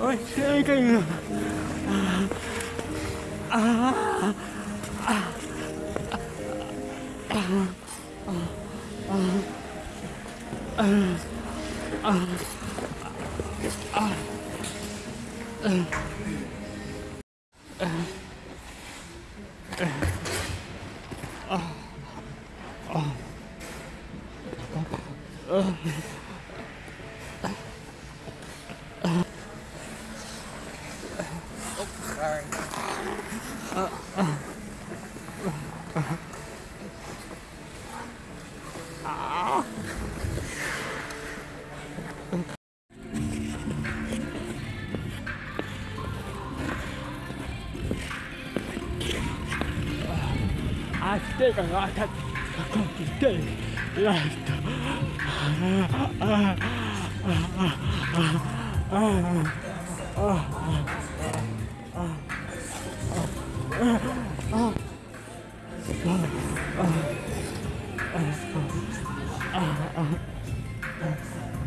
ôi cái cái à, à, Oh. oh, sorry. I still got complicated life.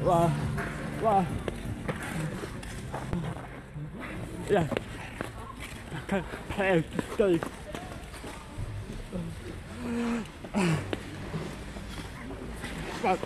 Wow, wow. Yeah, I can't あっ